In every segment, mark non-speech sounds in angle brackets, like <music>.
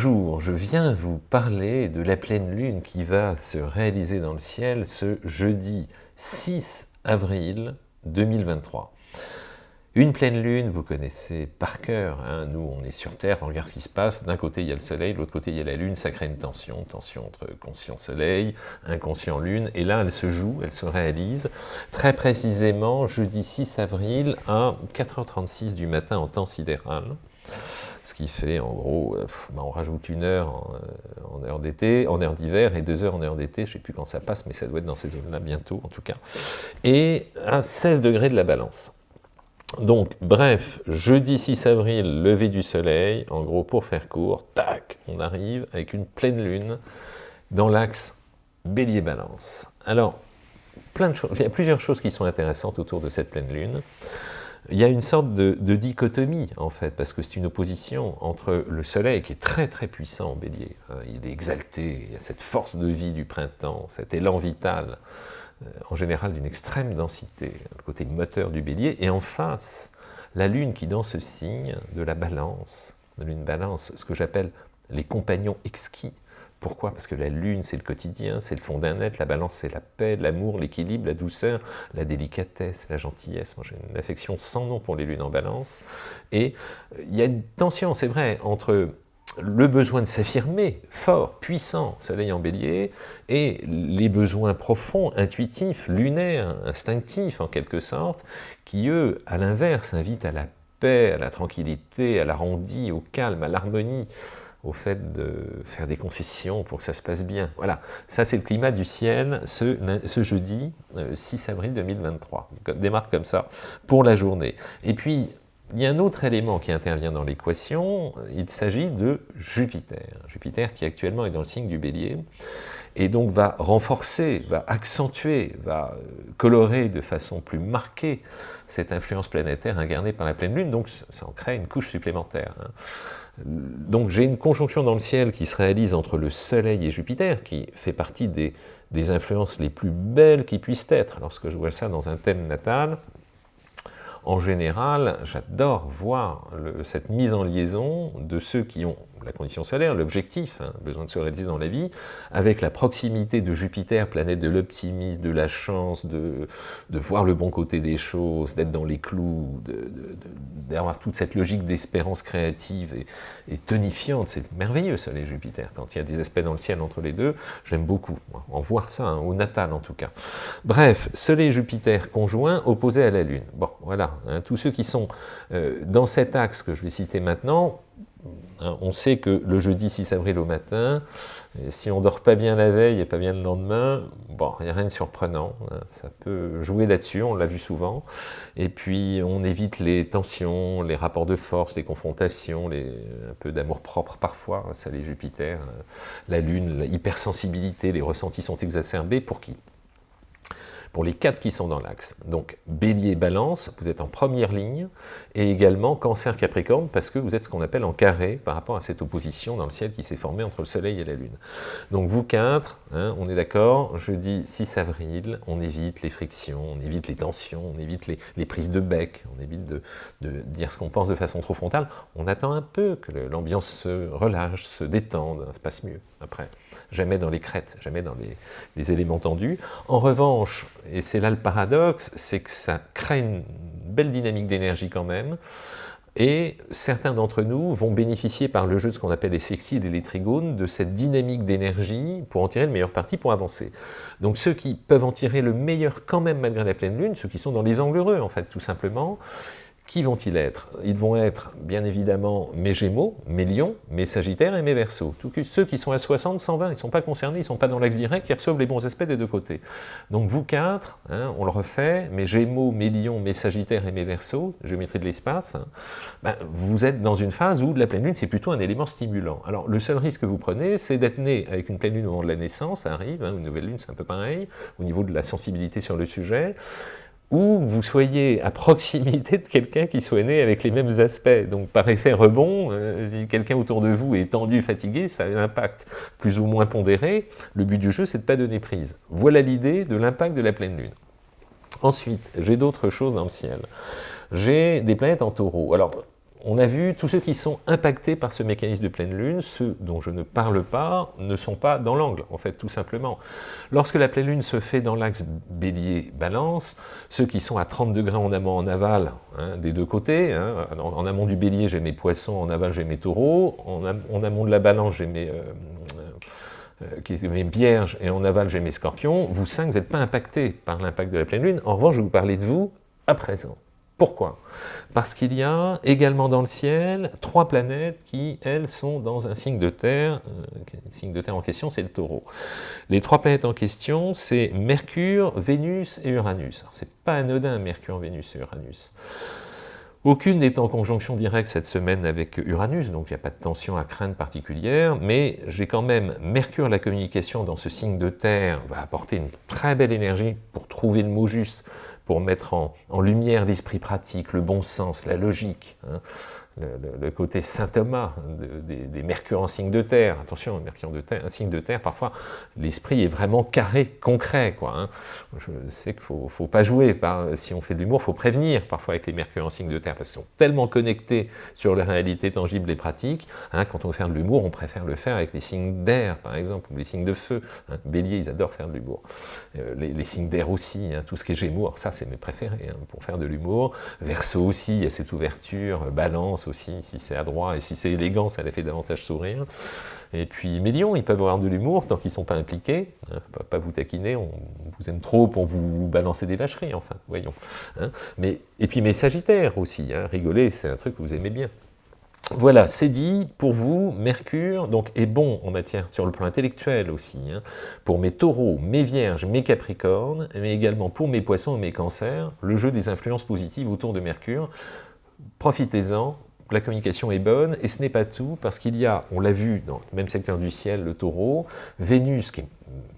Bonjour, je viens vous parler de la pleine lune qui va se réaliser dans le ciel ce jeudi 6 avril 2023. Une pleine lune, vous connaissez par cœur, hein, nous on est sur Terre, on regarde ce qui se passe, d'un côté il y a le soleil, de l'autre côté il y a la lune, ça crée une tension, tension entre conscient soleil, inconscient lune, et là elle se joue, elle se réalise, très précisément jeudi 6 avril à 4h36 du matin en temps sidéral, ce qui fait en gros, euh, bah, on rajoute une heure en, euh, heure d'été, en heure d'hiver, et deux heures en heure d'été, je ne sais plus quand ça passe, mais ça doit être dans ces zones-là bientôt en tout cas, et à 16 degrés de la balance. Donc, bref, jeudi 6 avril, lever du soleil, en gros, pour faire court, tac, on arrive avec une pleine lune dans l'axe bélier-balance. Alors, plein de choses, il y a plusieurs choses qui sont intéressantes autour de cette pleine lune. Il y a une sorte de, dichotomie, en fait, parce que c'est une opposition entre le soleil, qui est très très puissant en bélier, hein, il est exalté, il y a cette force de vie du printemps, cet élan vital, euh, en général d'une extrême densité, le côté moteur du bélier, et en face, la lune qui dans ce signe de la balance, de lune balance, ce que j'appelle les compagnons exquis. Pourquoi? Parce que la lune, c'est le quotidien, c'est le fond d'un être, la balance, c'est la paix, l'amour, l'équilibre, la douceur, la délicatesse, la gentillesse. Moi, j'ai une affection sans nom pour les lunes en balance. Et euh, il y a une tension, c'est vrai, entre le besoin de s'affirmer fort, puissant, soleil en bélier, et les besoins profonds, intuitifs, lunaires, instinctifs en quelque sorte, qui eux, à l'inverse, invitent à la paix, à la tranquillité, à l'arrondi, au calme, à l'harmonie, au fait de faire des concessions pour que ça se passe bien. Voilà, ça c'est le climat du ciel ce, jeudi 6 euh, avril 2023. Démarre comme ça pour la journée. Et puis, il y a un autre élément qui intervient dans l'équation, il s'agit de Jupiter. Jupiter qui actuellement est dans le signe du bélier, et donc va renforcer, va accentuer, va euh, colorer de façon plus marquée cette influence planétaire incarnée par la pleine lune, donc ça en crée une couche supplémentaire. Donc j'ai une conjonction dans le ciel qui se réalise entre le Soleil et Jupiter, qui fait partie des, des influences les plus belles qui puissent être. Lorsque je vois ça dans un thème natal, en général, j'adore voir cette mise en liaison de ceux qui ont la condition solaire, l'objectif, hein, besoin de se réaliser dans la vie, avec la proximité de Jupiter, planète de l'optimisme, de la chance, de, voir le bon côté des choses, d'être dans les clous, d'avoir toute cette logique d'espérance créative et, tonifiante. C'est merveilleux, Soleil Jupiter. Quand il y a des aspects dans le ciel entre les deux, j'aime beaucoup, en voir ça, hein, au natal en tout cas. Bref, Soleil Jupiter conjoint, opposé à la Lune. Bon, voilà, Hein, tous ceux qui sont euh, dans cet axe que je vais citer maintenant, hein, on sait que le jeudi 6 avril au matin, si on dort pas bien la veille et pas bien le lendemain, bon, il n'y a rien de surprenant, hein, ça peut jouer là-dessus, on l'a vu souvent, et puis on évite les tensions, les rapports de force, les confrontations, les, un peu d'amour propre parfois, ça les Jupiter, la Lune, l'hypersensibilité, les ressentis sont exacerbés, pour qui? Pour les quatre qui sont dans l'axe. Donc Bélier, Balance, vous êtes en première ligne, et également Cancer, Capricorne, parce que vous êtes ce qu'on appelle en carré par rapport à cette opposition dans le ciel qui s'est formée entre le Soleil et la Lune. Donc vous quatre, hein, on est d'accord, jeudi 6 avril, on évite les frictions, on évite les tensions, on évite les, prises de bec, on évite de, dire ce qu'on pense de façon trop frontale, on attend un peu que l'ambiance se relâche, se détende, ça se passe mieux après. Jamais dans les crêtes, jamais dans les éléments tendus. En revanche, et c'est là le paradoxe, c'est que ça crée une belle dynamique d'énergie quand même, et certains d'entre nous vont bénéficier par le jeu de ce qu'on appelle les sexiles et les trigones de cette dynamique d'énergie pour en tirer le meilleur parti pour avancer. Donc ceux qui peuvent en tirer le meilleur quand même malgré la pleine lune, ceux qui sont dans les angles heureux en fait tout simplement, qui vont-ils être? Ils vont être, bien évidemment, mes Gémeaux, mes Lions, mes Sagittaires et mes Verseaux. Ceux qui sont à 60, 120, ils ne sont pas concernés, ils ne sont pas dans l'axe direct, ils reçoivent les bons aspects des deux côtés. Donc vous quatre, hein, on le refait, mes Gémeaux, mes Lions, mes Sagittaires et mes Verseaux, géométrie de l'espace, hein, ben, vous êtes dans une phase où la pleine lune, c'est plutôt un élément stimulant. Alors le seul risque que vous prenez, c'est d'être né avec une pleine lune au moment de la naissance, ça arrive, hein, une nouvelle lune, c'est un peu pareil, au niveau de la sensibilité sur le sujet, ou vous soyez à proximité de quelqu'un qui soit né avec les mêmes aspects. Donc par effet rebond, euh, si quelqu'un autour de vous est tendu, fatigué, ça a un impact plus ou moins pondéré. Le but du jeu, c'est de ne pas donner prise. Voilà l'idée de l'impact de la pleine lune. Ensuite, j'ai d'autres choses dans le ciel. J'ai des planètes en taureau. Alors, on a vu tous ceux qui sont impactés par ce mécanisme de pleine lune, ceux dont je ne parle pas, ne sont pas dans l'angle, en fait, tout simplement. Lorsque la pleine lune se fait dans l'axe bélier-balance, ceux qui sont à 30 degrés en amont, en aval, hein, des deux côtés, hein, en, amont du bélier, j'ai mes poissons, en aval, j'ai mes taureaux, en, amont de la balance, j'ai mes... Euh, euh, vierges et en aval j'ai mes scorpions, vous cinq, vous n'êtes pas impactés par l'impact de la pleine lune. En revanche, je vais vous parler de vous à présent. Pourquoi? Parce qu'il y a également dans le ciel trois planètes qui, elles, sont dans un signe de terre. Euh, le signe de terre en question, c'est le taureau. Les trois planètes en question, c'est Mercure, Vénus et Uranus. Alors, c'est pas anodin, Mercure, Vénus et Uranus. Aucune n'est en conjonction directe cette semaine avec Uranus, donc il n'y a pas de tension à craindre particulière, mais j'ai quand même Mercure, la communication dans ce signe de terre, va apporter une très belle énergie pour trouver le mot juste, pour mettre en, lumière l'esprit pratique, le bon sens, la logique. Hein le, côté Saint Thomas des, Mercure en signe de terre. Attention, Mercure de un signe de terre, parfois l'esprit est vraiment carré, concret. Quoi, hein. Je sais qu'il ne faut, pas jouer, si on fait de l'humour, il faut prévenir parfois avec les Mercure en signe de terre, parce qu'ils sont tellement connectés sur les réalités tangibles et pratiques. Hein, quand on veut faire de l'humour, on préfère le faire avec les signes d'air, par exemple, ou les signes de feu. Hein. Bélier, ils adorent faire de l'humour. Euh, les, signes d'air aussi, tout ce qui est Gémeaux, ça c'est mes préférés pour faire de l'humour. Verseau aussi, il y a cette ouverture, balance, aussi, si c'est adroit et si c'est élégant, ça les fait davantage sourire. Et puis Mélion, ils peuvent avoir de l'humour tant qu'ils ne sont pas impliqués, hein, pas, vous taquiner, on vous aime trop pour vous balancer des vacheries, enfin, voyons. Hein. Mais, et puis mes Sagittaires aussi, hein, rigoler, c'est un truc que vous aimez bien. Voilà, c'est dit, pour vous, Mercure donc, est bon en matière sur le plan intellectuel aussi, pour mes taureaux, mes vierges, mes capricornes, mais également pour mes poissons et mes cancers, le jeu des influences positives autour de Mercure. Profitez-en, la communication est bonne, et ce n'est pas tout, parce qu'il y a, on l'a vu dans le même secteur du ciel, le taureau, Vénus qui est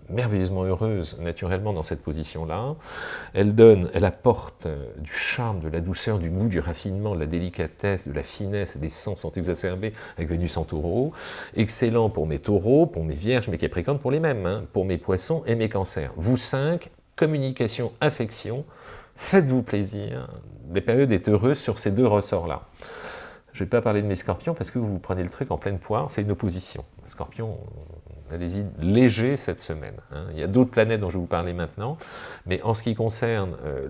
merveilleusement heureuse naturellement dans cette position-là, elle donne, elle apporte euh, du charme, de la douceur, du goût, du raffinement, de la délicatesse, de la finesse, les sens sont exacerbés avec Vénus en taureau, excellent pour mes taureaux, pour mes vierges, mes capricornes, pour les mêmes, hein, pour mes poissons et mes cancers. Vous cinq, communication, affection, faites-vous plaisir, les périodes est heureuse sur ces deux ressorts-là. Je ne vais pas parler de mes scorpions parce que vous prenez le truc en pleine poire, c'est une opposition. Scorpion, allez-y, léger cette semaine. Hein. Il y a d'autres planètes dont je vais vous parler maintenant, mais en ce qui concerne euh,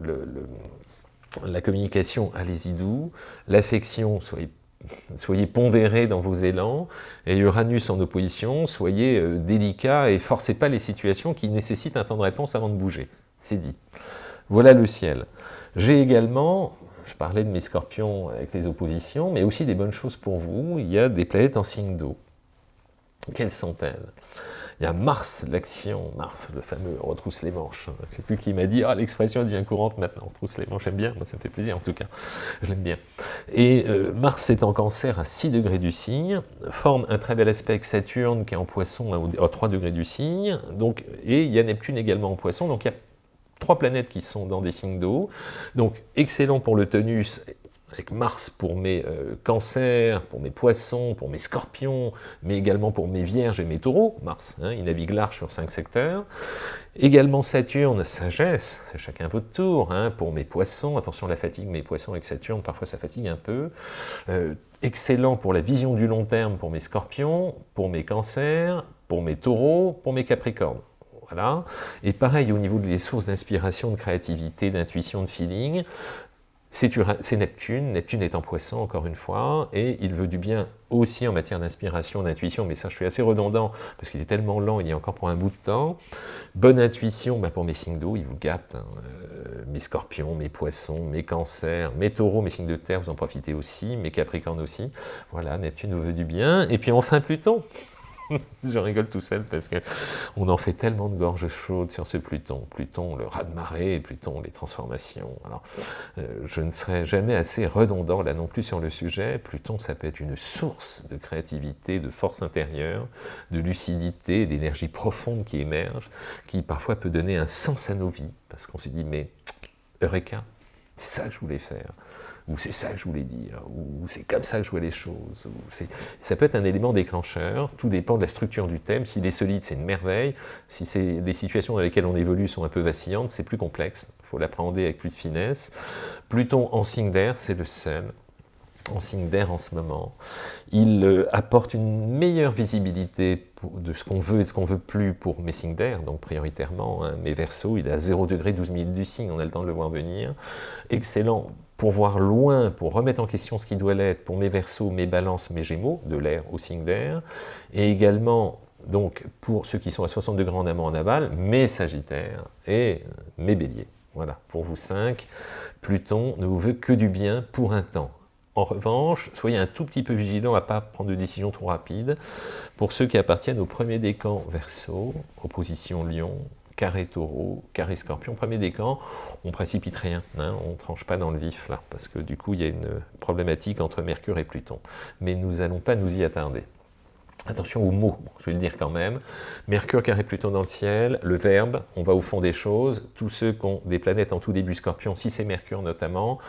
la communication, allez-y doux, l'affection, soyez soyez pondérés dans vos élans, et Uranus en opposition, soyez euh, délicats et forcez pas les situations qui nécessitent un temps de réponse avant de bouger. C'est dit. Voilà le ciel. J'ai également, je parlais de mes scorpions avec les oppositions, mais aussi des bonnes choses pour vous. Il y a des planètes en signe d'eau. Quelles sont-elles? Il y a Mars, l'action, Mars, le fameux retrousse les manches. Je ne sais plus qui m'a dit, ah l'expression devient courante maintenant, retrousse les manches, j'aime bien, moi ça me fait plaisir en tout cas, je l'aime bien. Et euh, Mars est en cancer à 6 degrés du signe, forme un très bel aspect avec Saturne qui est en poisson à 3 degrés du signe, donc, et il y a Neptune également en poisson, donc il y a trois planètes qui sont dans des signes d'eau. Donc, excellent pour le tonus, avec Mars pour mes euh, cancers, pour mes poissons, pour mes scorpions, mais également pour mes vierges et mes taureaux. Mars, hein, il navigue large sur cinq secteurs. Également Saturne, sagesse, c'est chacun votre tour, hein, pour mes poissons, attention à la fatigue, mes poissons avec Saturne, parfois ça fatigue un peu. Euh, excellent pour la vision du long terme pour mes scorpions, pour mes cancers, pour mes taureaux, pour mes capricornes. Voilà. Et pareil au niveau des sources d'inspiration, de créativité, d'intuition, de feeling, c'est Neptune, Neptune est en poisson encore une fois, et il veut du bien aussi en matière d'inspiration, d'intuition, mais ça je suis assez redondant, parce qu'il est tellement lent, il y a encore pour un bout de temps. Bonne intuition bah, pour mes signes d'eau, il vous gâte, hein. euh, mes scorpions, mes poissons, mes cancers, mes taureaux, mes signes de terre, vous en profitez aussi, mes capricornes aussi. Voilà, Neptune vous veut du bien, et puis enfin Pluton <laughs> je rigole tout seul parce que on en fait tellement de gorges chaudes sur ce Pluton. Pluton, le raz-de-marée, Pluton, les transformations. Alors, euh, je ne serai jamais assez redondant là non plus sur le sujet. Pluton, ça peut être une source de créativité, de force intérieure, de lucidité, d'énergie profonde qui émerge, qui parfois peut donner un sens à nos vies, parce qu'on se dit, mais Eureka, c'est ça que je voulais faire ou c'est ça que je voulais dire, ou c'est comme ça que je vois les choses. Ça peut être un élément déclencheur, tout dépend de la structure du thème. S'il est solide, c'est une merveille. Si les situations dans lesquelles on évolue sont un peu vacillantes, c'est plus complexe. Il faut l'appréhender avec plus de finesse. Pluton en signe d'air, c'est le sel. en signe d'air en ce moment. Il euh, apporte une meilleure visibilité de ce qu'on veut et de ce qu'on veut plus pour mes signes d'air, donc prioritairement. Hein, mes versos, il est à 0 degré 12 minutes du signe, on a le temps de le voir venir. Excellent pour voir loin, pour remettre en question ce qui doit l'être pour mes versos, mes balances, mes gémeaux, de l'air au signe d'air, et également donc pour ceux qui sont à 60 degrés en amont en aval, mes sagittaires et mes béliers. Voilà, pour vous cinq, Pluton ne vous veut que du bien pour un temps. En revanche, soyez un tout petit peu vigilant à ne pas prendre de décisions trop rapides. Pour ceux qui appartiennent au premier décan Verseau, opposition Lion, carré Taureau, carré Scorpion, premier décan, on précipite rien, hein, on ne tranche pas dans le vif là, parce que du coup il y a une problématique entre Mercure et Pluton. Mais nous n'allons pas nous y attarder. Attention aux mots, je vais le dire quand même. Mercure carré Pluton dans le ciel, le verbe, on va au fond des choses. Tous ceux qui ont des planètes en tout début Scorpion, si c'est Mercure notamment,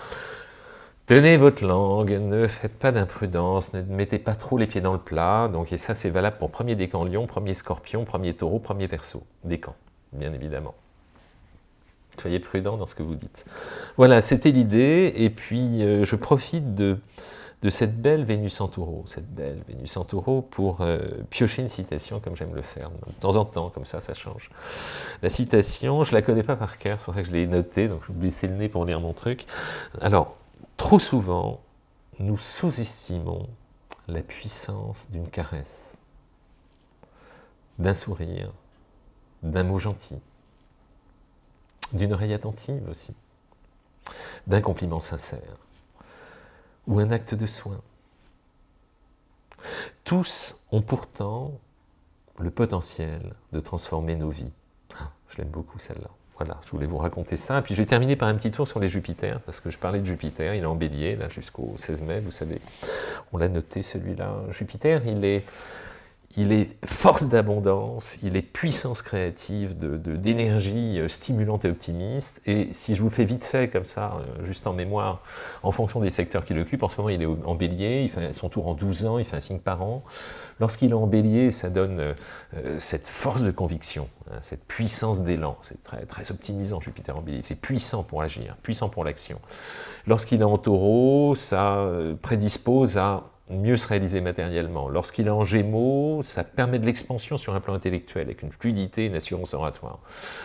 Tenez votre langue, ne faites pas d'imprudence, ne mettez pas trop les pieds dans le plat. Donc, et ça, c'est valable pour premier décan lion, premier scorpion, premier taureau, premier verso. Décan, bien évidemment. Soyez prudent dans ce que vous dites. Voilà, c'était l'idée. Et puis, euh, je profite de, cette belle Vénus en taureau, cette belle Vénus en taureau pour euh, piocher une citation comme j'aime le faire, de temps en temps, comme ça, ça change. La citation, je la connais pas par cœur, c'est pour que je l'ai notée, donc je vais laisser le nez pour lire mon truc. Alors, Trop souvent, nous sous-estimons la puissance d'une caresse, d'un sourire, d'un mot gentil, d'une oreille attentive aussi, d'un compliment sincère, ou un acte de soin. Tous ont pourtant le potentiel de transformer nos vies. Ah, je l'aime beaucoup celle-là. Voilà, je voulais vous raconter ça. Puis je vais terminer par un petit tour sur les Jupiters, parce que je parlais de Jupiter, il est en bélier, là, jusqu'au 16 mai, vous savez. On l'a noté, celui-là. Jupiter, il est il est force d'abondance, il est puissance créative, d'énergie de, euh, stimulante et optimiste. Et si je vous fais vite fait comme ça, euh, juste en mémoire, en fonction des secteurs qu'il occupe, en ce moment il est en bélier, il fait son tour en 12 ans, il fait un signe par an. Lorsqu'il est en bélier, ça donne euh, cette force de conviction, hein, cette puissance d'élan. C'est très, très optimisant Jupiter en bélier, c'est puissant pour agir, puissant pour l'action. Lorsqu'il est en taureau, ça prédispose à mieux se réaliser matériellement. Lorsqu'il est en gémeaux, ça permet de l'expansion sur un plan intellectuel, avec une fluidité, une assurance oratoire.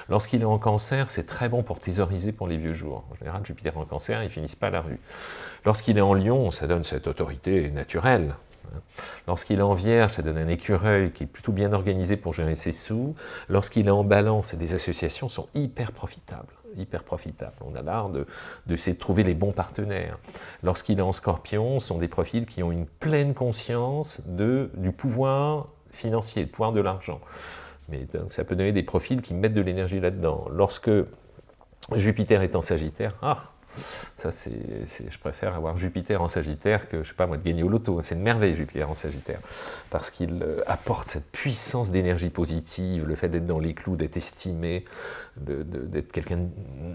Lorsqu'il est en cancer, c'est très bon pour thésauriser pour les vieux jours. En général, Jupiter en cancer, ils finissent pas la rue. Lorsqu'il est en lion, ça donne cette autorité naturelle. Lorsqu'il est en vierge, ça donne un écureuil qui est plutôt bien organisé pour gérer ses sous. Lorsqu'il est en balance, des associations sont hyper profitables hyper profitable. On a l'art de, de, trouver les bons partenaires. Lorsqu'il est en scorpion, ce sont des profils qui ont une pleine conscience de, du pouvoir financier, du pouvoir de l'argent. Mais ça peut donner des profils qui mettent de l'énergie là-dedans. Lorsque Jupiter est en Sagittaire, ah, ça, c'est, je préfère avoir Jupiter en Sagittaire que, je sais pas moi, de gagner au loto. C'est une merveille, Jupiter en Sagittaire, parce qu'il euh, apporte cette puissance d'énergie positive, le fait d'être dans les clous, d'être estimé, d'être quelqu'un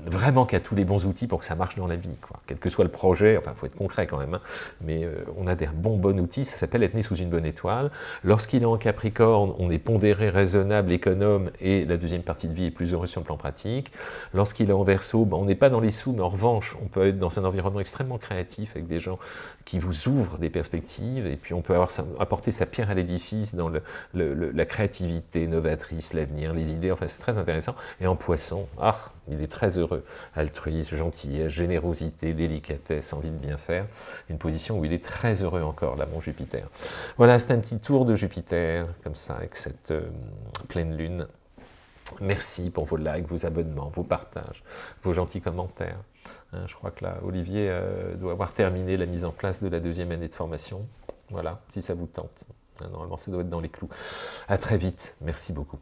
vraiment qui a tous les bons outils pour que ça marche dans la vie. Quoi. Quel que soit le projet, enfin, il faut être concret quand même, hein. mais euh, on a des bons, bons outils, ça s'appelle être né sous une bonne étoile. Lorsqu'il est en Capricorne, on est pondéré, raisonnable, économe, et la deuxième partie de vie est plus heureuse sur le plan pratique. Lorsqu'il est en Verseau, ben, on n'est pas dans les sous, mais en revanche, on peut être dans un environnement extrêmement créatif, avec des gens qui vous ouvrent des perspectives, et puis on peut avoir apporter sa pierre à l'édifice dans la créativité novatrice, l'avenir, les idées, enfin c'est très intéressant. Poisson, ah, il est très heureux. Altruisme, gentillesse, générosité, délicatesse, envie de bien faire. Une position où il est très heureux encore, là, mon Jupiter. Voilà, c'est un petit tour de Jupiter, comme ça, avec cette euh, pleine lune. Merci pour vos likes, vos abonnements, vos partages, vos gentils commentaires. Hein, je crois que là, Olivier euh, doit avoir terminé la mise en place de la deuxième année de formation. Voilà, si ça vous tente. Hein, normalement, ça doit être dans les clous. À très vite. Merci beaucoup.